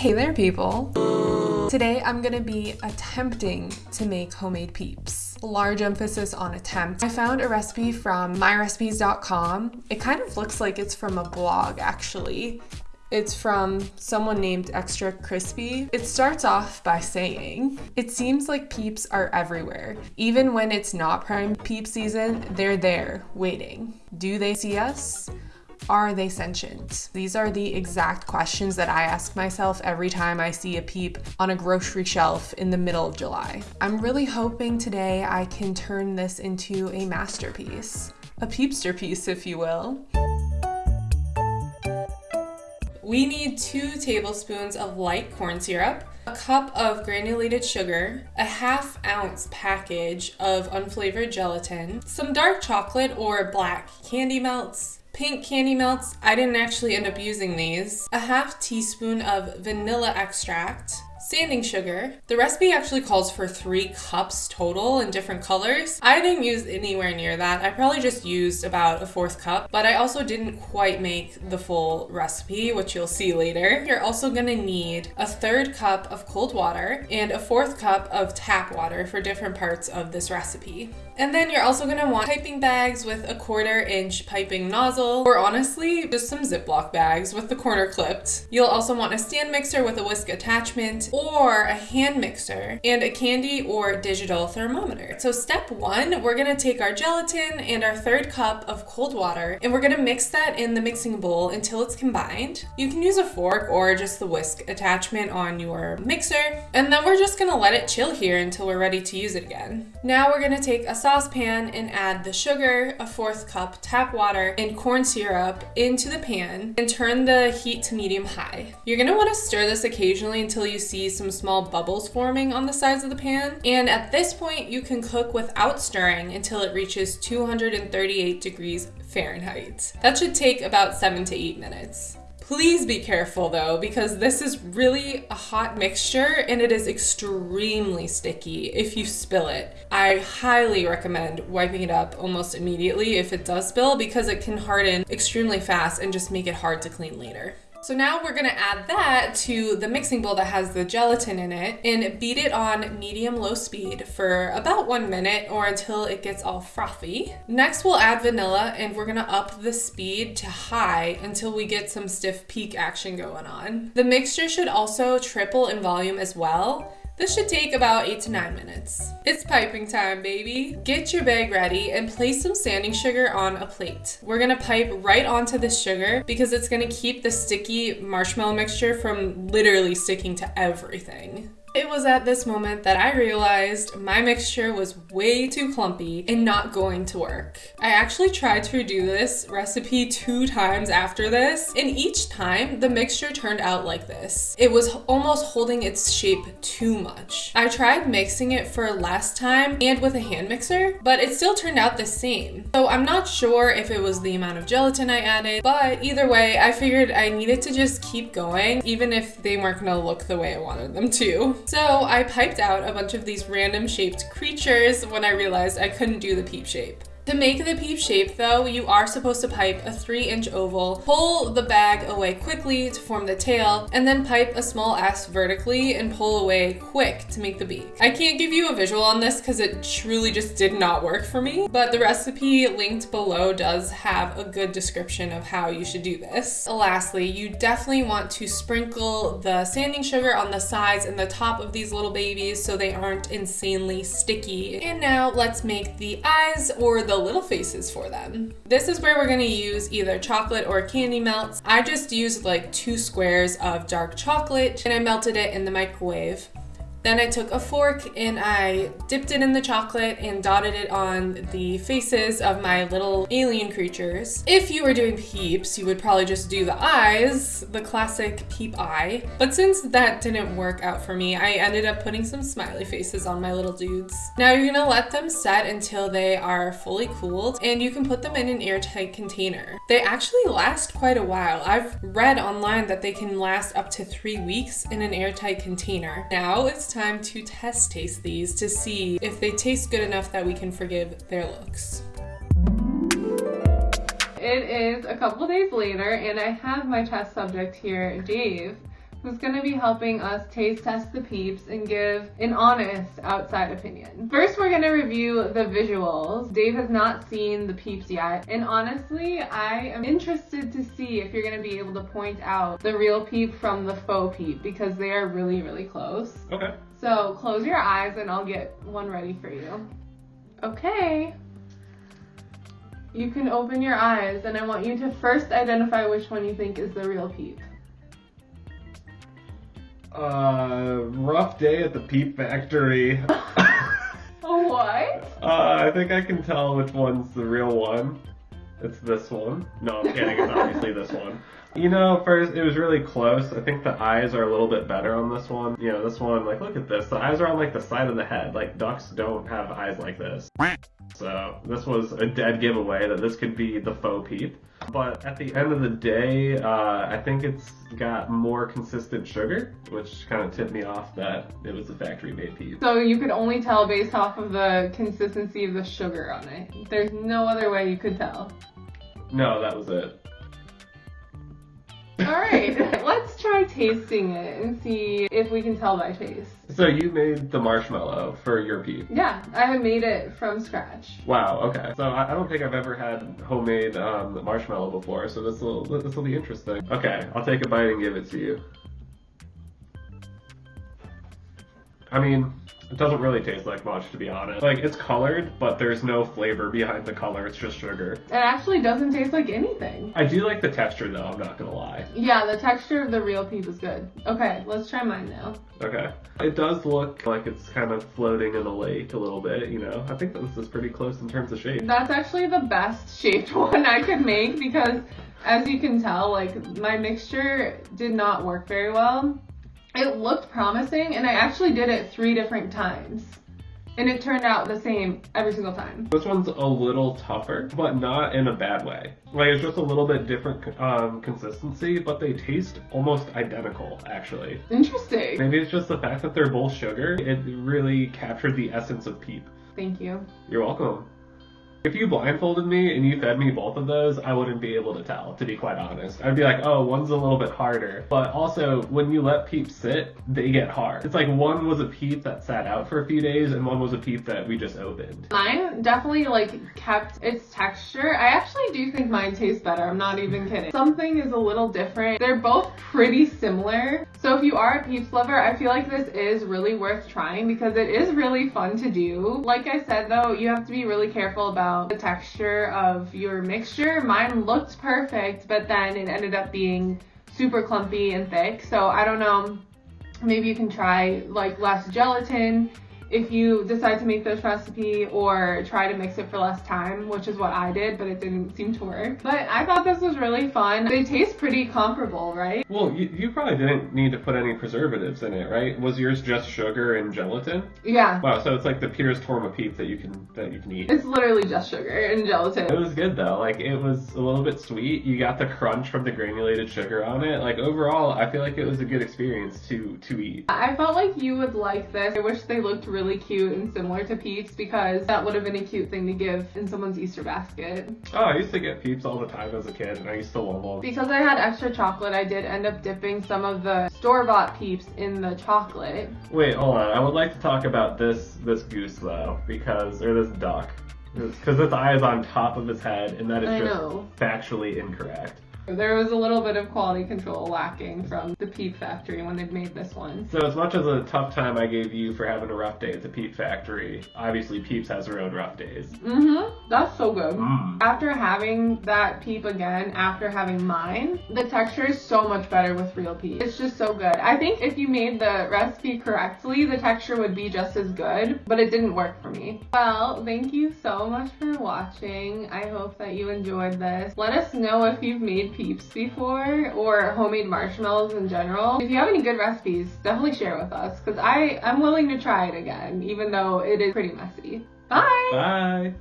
Hey there, people. Today I'm gonna be attempting to make homemade peeps. Large emphasis on attempt. I found a recipe from myrecipes.com. It kind of looks like it's from a blog actually. It's from someone named Extra Crispy. It starts off by saying, It seems like peeps are everywhere. Even when it's not prime peep season, they're there, waiting. Do they see us? Are they sentient? These are the exact questions that I ask myself every time I see a peep on a grocery shelf in the middle of July. I'm really hoping today I can turn this into a masterpiece. A peepster piece, if you will. We need two tablespoons of light corn syrup, a cup of granulated sugar, a half ounce package of unflavored gelatin, some dark chocolate or black candy melts, pink candy melts. I didn't actually end up using these. A half teaspoon of vanilla extract, sanding sugar. The recipe actually calls for three cups total in different colors. I didn't use anywhere near that. I probably just used about a fourth cup, but I also didn't quite make the full recipe, which you'll see later. You're also gonna need a third cup of cold water and a fourth cup of tap water for different parts of this recipe. And then you're also gonna want piping bags with a quarter inch piping nozzle, or honestly, just some Ziploc bags with the corner clipped. You'll also want a stand mixer with a whisk attachment, or a hand mixer, and a candy or digital thermometer. So step one, we're gonna take our gelatin and our third cup of cold water, and we're gonna mix that in the mixing bowl until it's combined. You can use a fork or just the whisk attachment on your mixer, and then we're just gonna let it chill here until we're ready to use it again. Now we're gonna take a saucepan and add the sugar, a fourth cup tap water, and corn syrup into the pan and turn the heat to medium high. You're gonna wanna stir this occasionally until you see some small bubbles forming on the sides of the pan. And at this point, you can cook without stirring until it reaches 238 degrees Fahrenheit. That should take about seven to eight minutes. Please be careful though, because this is really a hot mixture and it is extremely sticky if you spill it. I highly recommend wiping it up almost immediately if it does spill because it can harden extremely fast and just make it hard to clean later. So now we're gonna add that to the mixing bowl that has the gelatin in it and beat it on medium low speed for about one minute or until it gets all frothy. Next we'll add vanilla and we're gonna up the speed to high until we get some stiff peak action going on. The mixture should also triple in volume as well this should take about 8 to 9 minutes. It's piping time, baby. Get your bag ready and place some sanding sugar on a plate. We're gonna pipe right onto the sugar because it's gonna keep the sticky marshmallow mixture from literally sticking to everything. It was at this moment that I realized my mixture was way too clumpy and not going to work. I actually tried to redo this recipe two times after this, and each time the mixture turned out like this. It was almost holding its shape too much. I tried mixing it for last time and with a hand mixer, but it still turned out the same. So I'm not sure if it was the amount of gelatin I added, but either way, I figured I needed to just keep going, even if they weren't gonna look the way I wanted them to. So I piped out a bunch of these random shaped creatures when I realized I couldn't do the peep shape. To make the peep shape though, you are supposed to pipe a 3 inch oval, pull the bag away quickly to form the tail, and then pipe a small S vertically and pull away quick to make the beak. I can't give you a visual on this because it truly just did not work for me, but the recipe linked below does have a good description of how you should do this. Lastly, you definitely want to sprinkle the sanding sugar on the sides and the top of these little babies so they aren't insanely sticky. And now let's make the eyes or the the little faces for them. This is where we're gonna use either chocolate or candy melts. I just used like two squares of dark chocolate and I melted it in the microwave. Then I took a fork and I dipped it in the chocolate and dotted it on the faces of my little alien creatures. If you were doing peeps, you would probably just do the eyes, the classic peep eye. But since that didn't work out for me, I ended up putting some smiley faces on my little dudes. Now you're gonna let them set until they are fully cooled and you can put them in an airtight container. They actually last quite a while. I've read online that they can last up to three weeks in an airtight container. Now it's time to test taste these to see if they taste good enough that we can forgive their looks. It is a couple days later and I have my test subject here, Dave, who's going to be helping us taste test the peeps and give an honest outside opinion. First, we're going to review the visuals. Dave has not seen the peeps yet, and honestly, I am interested to see if you're going to be able to point out the real peep from the faux peep because they are really, really close. Okay. So close your eyes and I'll get one ready for you. Okay. You can open your eyes and I want you to first identify which one you think is the real peep. Uh, rough day at the Peep Factory. what? Uh, I think I can tell which one's the real one. It's this one. No, I'm kidding. It's obviously this one. You know, first it was really close. I think the eyes are a little bit better on this one. You know, this one, like, look at this. The eyes are on like the side of the head. Like ducks don't have eyes like this. So this was a dead giveaway that this could be the faux peep. But at the end of the day, uh, I think it's got more consistent sugar, which kind of tipped me off that it was a factory made peep. So you could only tell based off of the consistency of the sugar on it. There's no other way you could tell. No, that was it. All right, let's try tasting it and see if we can tell by taste. So you made the marshmallow for your peep. Yeah, I have made it from scratch. Wow. Okay. So I, I don't think I've ever had homemade um, marshmallow before. So this will this will be interesting. Okay, I'll take a bite and give it to you. I mean, it doesn't really taste like much, to be honest. Like, it's colored, but there's no flavor behind the color. It's just sugar. It actually doesn't taste like anything. I do like the texture, though. I'm not gonna lie. Yeah, the texture of the real peep is good. Okay, let's try mine now. Okay. It does look like it's kind of floating in a lake a little bit, you know. I think this is pretty close in terms of shape. That's actually the best shaped one I could make because, as you can tell, like, my mixture did not work very well. It looked promising, and I actually did it three different times. And it turned out the same every single time. This one's a little tougher, but not in a bad way. Like, it's just a little bit different um, consistency, but they taste almost identical, actually. Interesting. Maybe it's just the fact that they're both sugar. It really captured the essence of Peep. Thank you. You're welcome. If you blindfolded me and you fed me both of those, I wouldn't be able to tell, to be quite honest. I'd be like, oh, one's a little bit harder. But also, when you let peeps sit, they get hard. It's like one was a peep that sat out for a few days and one was a peep that we just opened. Mine definitely like kept its texture. I actually do think mine tastes better. I'm not even kidding. Something is a little different. They're both pretty similar. So if you are a peeps lover, I feel like this is really worth trying because it is really fun to do. Like I said though, you have to be really careful about the texture of your mixture. Mine looked perfect, but then it ended up being super clumpy and thick. So I don't know, maybe you can try like less gelatin if you decide to make this recipe or try to mix it for less time, which is what I did, but it didn't seem to work. But I thought this was really fun. They taste pretty comparable, right? Well, you, you probably didn't need to put any preservatives in it, right? Was yours just sugar and gelatin? Yeah. Wow, so it's like the purest form of peep that you can that you can eat. It's literally just sugar and gelatin. It was good though. Like it was a little bit sweet. You got the crunch from the granulated sugar on it. Like overall, I feel like it was a good experience to to eat. I felt like you would like this. I wish they looked really cute and similar to Peeps because that would have been a cute thing to give in someone's Easter basket. Oh, I used to get Peeps all the time as a kid, and I used to love them. Because I had extra chocolate, I did end up dipping some of the store-bought Peeps in the chocolate. Wait, hold on. I would like to talk about this this goose though, because or this duck, because its eye is on top of its head, and that is I just know. factually incorrect. There was a little bit of quality control lacking from the Peep factory when they made this one. So as much as a tough time I gave you for having a rough day at the Peep factory, obviously Peeps has her own rough days. Mm-hmm. That's so good. Mm. After having that peep again, after having mine, the texture is so much better with real peep. It's just so good. I think if you made the recipe correctly, the texture would be just as good, but it didn't work for me. Well, thank you so much for watching. I hope that you enjoyed this. Let us know if you've made peeps before or homemade marshmallows in general. If you have any good recipes, definitely share with us because I I'm willing to try it again, even though it is pretty messy. Bye! Bye.